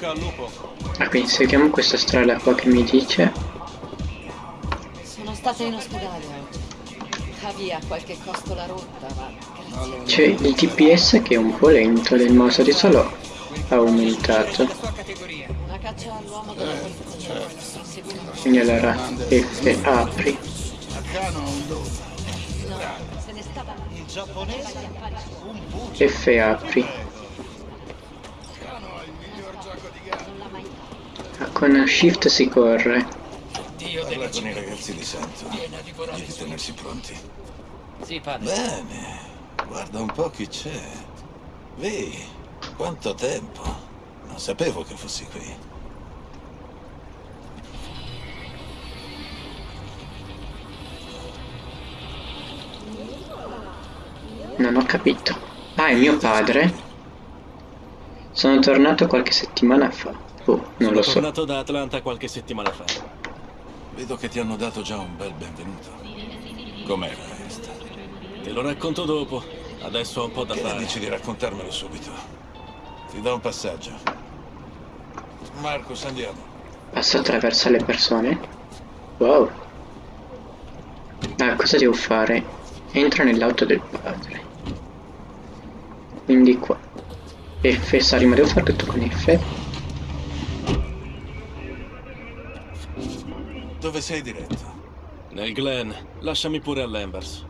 bocca al lupo. Ah, quindi seguiamo questa strada qua che mi dice. Sono stata in ospedale oggi. Javi ha qualche costola rotta, ma grazie. C'è il TPS che è un po' lento del mouse di solo ha aumentato. Una caccia all'uomo della polizia. Inseguito. Quindi allora F apri. Se ne stava Il giapponese? Un buco. F apri. non l'ha mai Ah, Con Shift si corre. Parla con i ragazzi di Santo. Di tenersi pronti. Sì, padre. Bene, guarda un po' chi c'è. Vedi, quanto tempo. Non sapevo che fossi qui. Non ho capito. Ah, è mio padre? Sono tornato qualche settimana fa. Oh, non Sono lo so. tornato da Atlanta qualche settimana fa. Vedo che ti hanno dato già un bel benvenuto. Com'era Est? Te lo racconto dopo. Adesso ho un po' da Che fare. dici di raccontarmelo subito? Ti do un passaggio. Marcus, andiamo. Passo attraverso le persone? Wow. Ah, cosa devo fare? Entro nell'auto del padre. Quindi qua. F sali, ma devo fare tutto con F? Dove sei diretto? Nel Glen, lasciami pure all'Embers.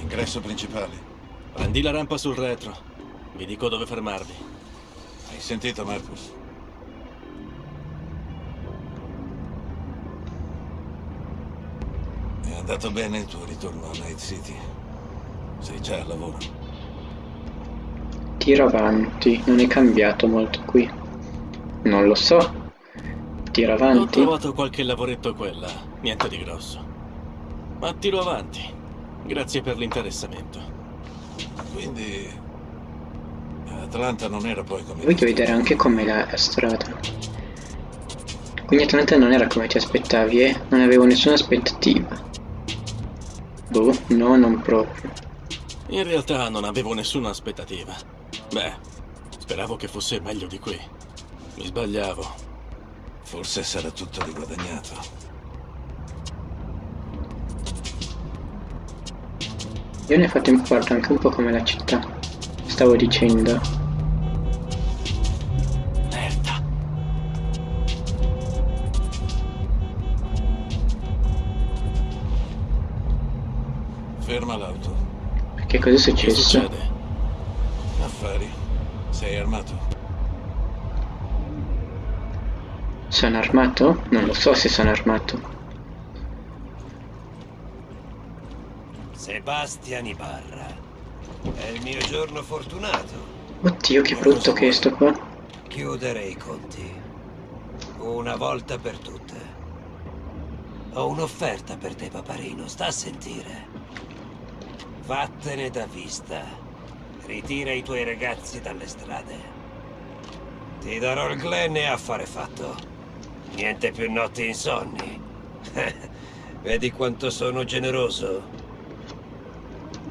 Ingresso principale. Prendi la rampa sul retro. Vi dico dove fermarvi. Hai sentito, Marcus? È andato bene il tuo ritorno a Night City? Sei già al lavoro? Tiro avanti. Non è cambiato molto qui. Non lo so. Tiro Ho avanti. trovato qualche lavoretto quella. Niente di grosso. Ma tiro avanti. Grazie per l'interessamento. Quindi... Atlanta non era poi come... Voglio vedere anche com'è la strada. Quindi Atlanta non era come ti aspettavi, eh? Non avevo nessuna aspettativa. Boh, no, non proprio. In realtà non avevo nessuna aspettativa. Beh, speravo che fosse meglio di qui. Mi sbagliavo. Forse sarà tutto riguadagnato. Io nel frattempo guardo anche un po' come la città. Stavo dicendo. Merda. Ferma l'auto. Che cosa è Che successo? succede? Affari. Sei armato? Sono armato? Non lo so se sono armato. Sebastian Ibarra. È il mio giorno fortunato. Oddio, che brutto che è sto qua. Chiudere i conti. Una volta per tutte. Ho un'offerta per te, paparino. Sta a sentire. Vattene da vista. Ritira i tuoi ragazzi dalle strade. Ti darò il Glen e affare fatto. Niente più notti insonni. Vedi quanto sono generoso?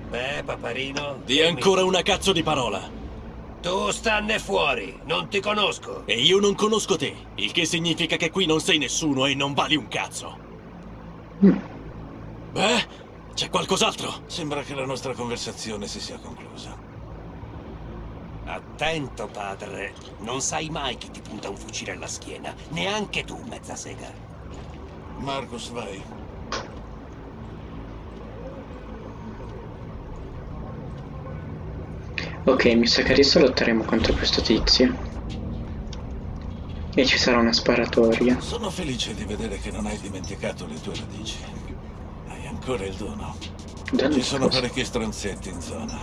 Beh, paparino. Di ancora una cazzo di parola. Tu stanne fuori, non ti conosco. E io non conosco te, il che significa che qui non sei nessuno e non vali un cazzo. Beh, c'è qualcos'altro? Sembra che la nostra conversazione si sia conclusa. Attento, padre. Non sai mai chi ti punta un fucile alla schiena. Neanche tu, mezza sega. Marcus, vai. Ok, mi sa che adesso lotteremo contro questo tizio. E ci sarà una sparatoria. Sono felice di vedere che non hai dimenticato le tue radici. Hai ancora il dono. Dono Ci sono cosa? parecchi stronzetti in zona.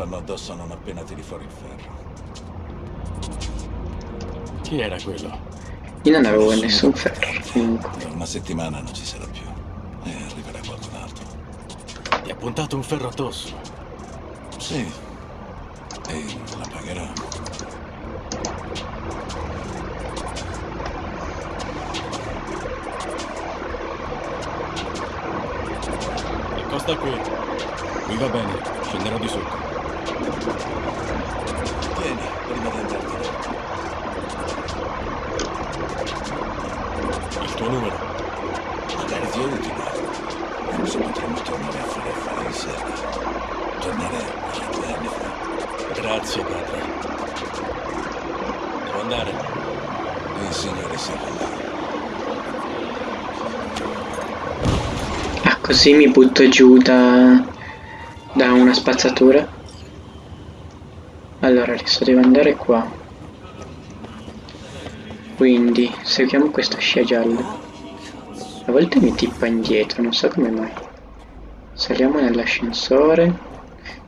Fanno addosso non appena tiri fuori il ferro. Chi era quello? Io non avevo nessun ferro. Comunque. Tra una settimana non ci sarà più. E arriverà qualcun altro. Ti ha puntato un ferro addosso. Sì. E la pagherà. Accosta qui. Qui va bene, scenderò di sotto. Tieni, prima di andartene. Il tuo numero? Magari ti è Non so, potremmo tornare a fare affari insieme. Tornare a due anni fa. Grazie, padre. Devo andare? Il signore si là. Ah, così mi butto giù da... da una spazzatura? Allora, adesso devo andare qua. Quindi, seguiamo questa scia gialla. A volte mi tippa indietro, non so come mai. Saliamo nell'ascensore.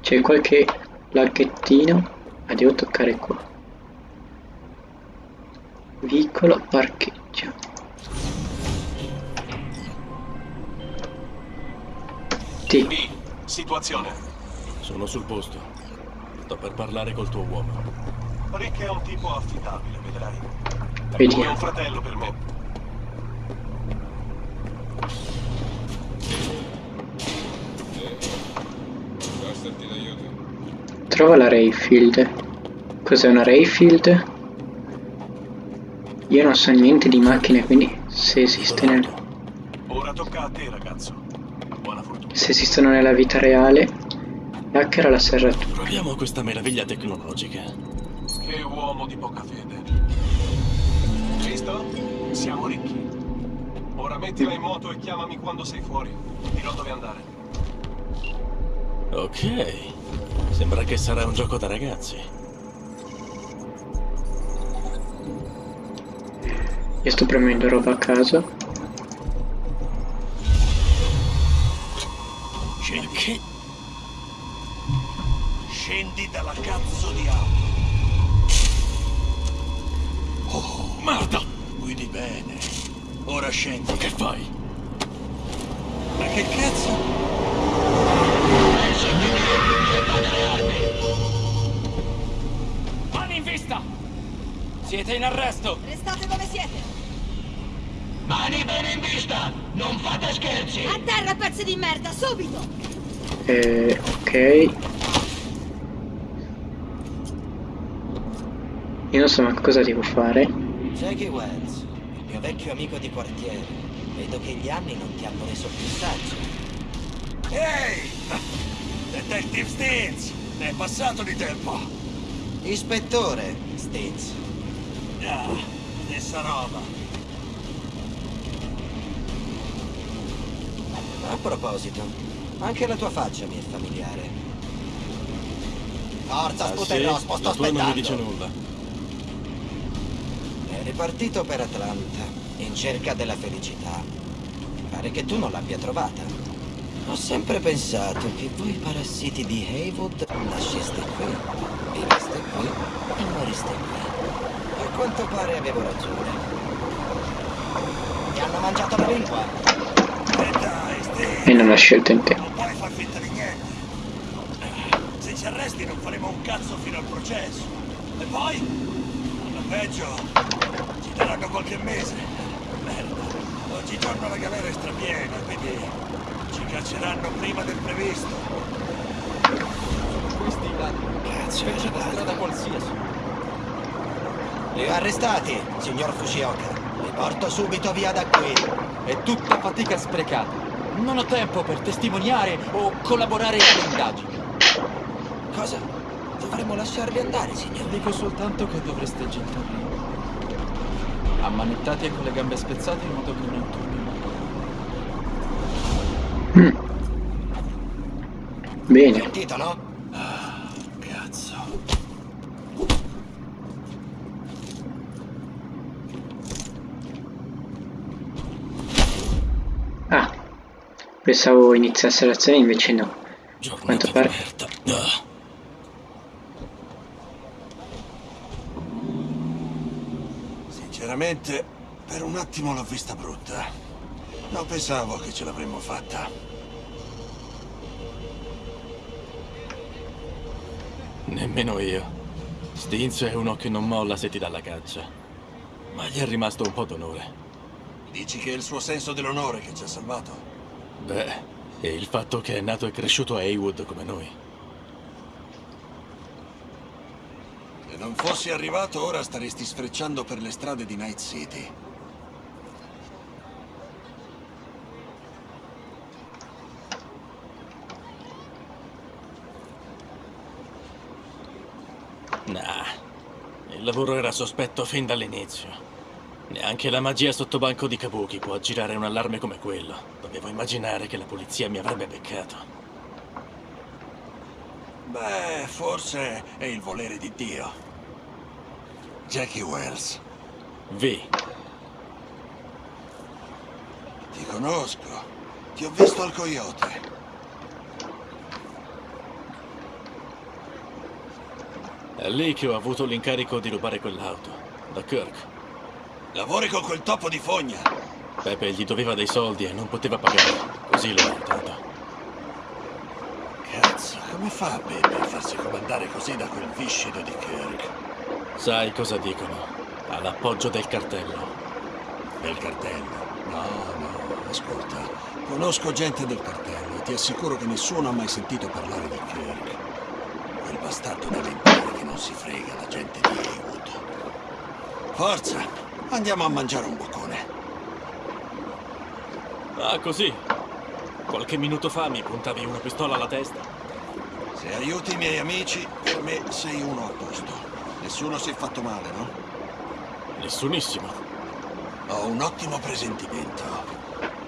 C'è qualche laghettino. Ah, devo toccare qua. Vicolo parcheggio. T. B, situazione. Sono sul posto. Sto per parlare col tuo uomo. Rick è un tipo affidabile, vedrai. Vediamo. un fratello per me. Trova la Rayfield. Cos'è una Rayfield? Io non so niente di macchine, quindi se, esiste nel- Ora tocca a te, ragazzo. Buona fortuna. se esistono nella vita reale, hacker la serratura. Proviamo questa meraviglia tecnologica. Che uomo di poca fede. Visto? Siamo ricchi. Ora mettila in moto e chiamami quando sei fuori. Dirò dove andare. Ok. Sembra che sarà un gioco da ragazzi. Io sto premendo roba a caso. Che? Scendi dalla cazzo di auto. Oh, Merda! Guidi bene. Ora scendi. Che fai? Ma che cazzo? Mani in vista! Siete in arresto! Restate dove siete! Mani bene in vista! Non fate scherzi! A terra, pezzi di merda, subito! Eh, ok. Io non so ma cosa devo fare. Jackie Wells, il mio vecchio amico di quartiere. Vedo che gli anni non ti hanno reso più saggio. Ehi! Detective Stins! Ne è passato di tempo. Ispettore, Stitz. Ah, stessa roba. A proposito, anche la tua faccia mi è familiare. Forza, Ah, sì? Sputer Rospo, sto tua non mi dice aspettando. nulla. È ripartito per Atlanta, in cerca della felicità. Pare che tu non l'abbia trovata. Ho sempre pensato che voi parassiti di Haywood nasceste qui, viveste qui e moriste qui. A quanto pare avevo ragione. Ti hanno mangiato la lingua? E dai, Stins! E non ho scelto in te. Non puoi far finta di niente. Eh, Se ci arresti non faremo un cazzo fino al processo. E poi, peggio, ci daranno qualche mese. Merda, oggigiorno la galera è strapiena, quindi ci cacceranno prima del previsto. Questi danni. Cazzo, Invece da strada qualsiasi. Li arrestati, signor Fushioka. Li porto subito via da qui. È tutta fatica sprecata. Non ho tempo per testimoniare o collaborare alle indagini. Cosa? Dovremmo lasciarli andare, signor. Dico soltanto che dovreste gettarli. Ammanettati e con le gambe spezzate in modo che non turbino. Mm. Bene. Sentito, no? Cazzo. Ah. Pensavo iniziasse l'azione, invece no. Giornata Quanto pare. merda. Ah. Sinceramente, per un attimo l'ho vista brutta. Non pensavo che ce l'avremmo fatta. Nemmeno io. Stinz è uno che non molla se ti dà la caccia. Ma gli è rimasto un po' d'onore. Dici che è il suo senso dell'onore che ci ha salvato? Beh, e il fatto che è nato e cresciuto a Haywood come noi. non fossi arrivato ora staresti sfrecciando per le strade di Night City. Nah, il lavoro era sospetto fin dall'inizio. Neanche la magia sotto banco di Kabuki può aggirare un allarme come quello. Dovevo immaginare che la polizia mi avrebbe beccato. Beh, forse è il volere di Dio. Jackie Wells, V. ti conosco. Ti ho visto al Coyote. È lì che ho avuto l'incarico di rubare quell'auto. Da Kirk. Lavori con quel topo di fogna. Pepe gli doveva dei soldi e non poteva pagare. Così l'ho aiutato. Cazzo, come fa Baby a farsi comandare così da quel viscido di Kirk? Sai cosa dicono? Ha l'appoggio del cartello. Del cartello? No, no, ascolta. Conosco gente del cartello e ti assicuro che nessuno ha mai sentito parlare di Kirk. Quel bastardo deve imparare che non si frega la gente di Haywood. Forza, andiamo a mangiare un boccone. Ah, così. Qualche minuto fa mi puntavi una pistola alla testa. Se aiuti i miei amici, per me sei uno a posto. Nessuno si è fatto male, no? Nessunissimo. Ho un ottimo presentimento.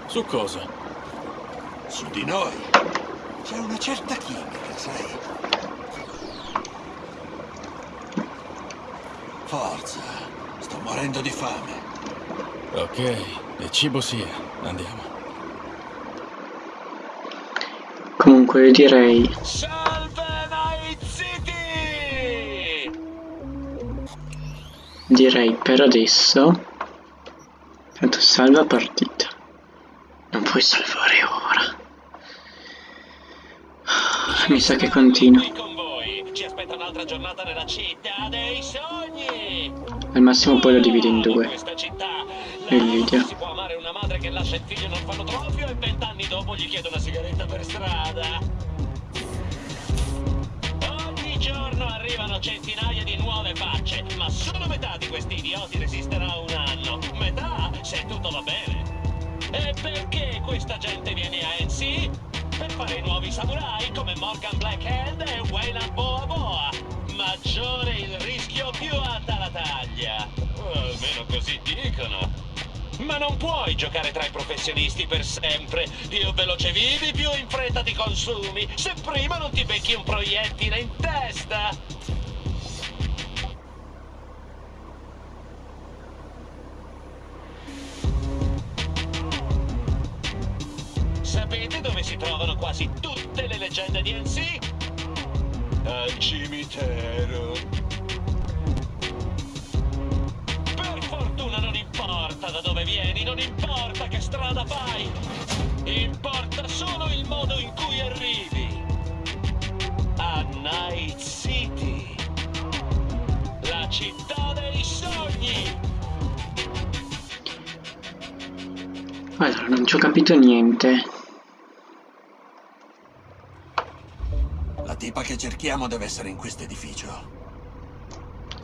Su cosa? Su di noi. C'è una certa chimica, sai? Forza, sto morendo di fame. Ok, e cibo sia. Andiamo. Comunque direi direi per adesso tanto salva partita. Non puoi salvare ora. Mi sa che continua. Al massimo poi lo divido in due. Il video. che lascia il figlio in orfanotrofio e vent'anni dopo gli chiede una sigaretta per strada. Ogni giorno arrivano centinaia di nuove facce, ma solo metà di questi idioti resisterà un anno. Metà, se tutto va bene. E perché questa gente viene a NC? Per fare i nuovi samurai come Morgan Blackhand e Wayland Boa Boa. Maggiore il rischio, più alta la taglia. Ma non puoi giocare tra i professionisti per sempre. Più veloce vivi, più in fretta ti consumi. Se prima non ti becchi un proiettile in testa. Sapete dove si trovano quasi tutte le leggende di NC? Al cimitero. Vieni, non importa che strada fai. Importa solo il modo in cui arrivi. A Night City. La città dei sogni. allora non ci ho capito niente La tipa che cerchiamo deve essere in questo edificio.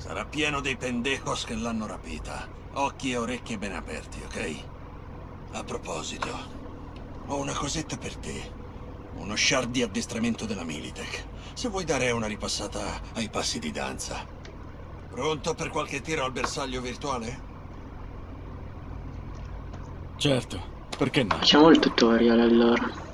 Sarà pieno dei pendejos che l'hanno rapita. Occhi e orecchie ben aperti, ok? A proposito, ho una cosetta per te. Uno shard di addestramento della Militech. Se vuoi dare una ripassata ai passi di danza. Pronto per qualche tiro al bersaglio virtuale? Certo, perché no? facciamo il tutorial allora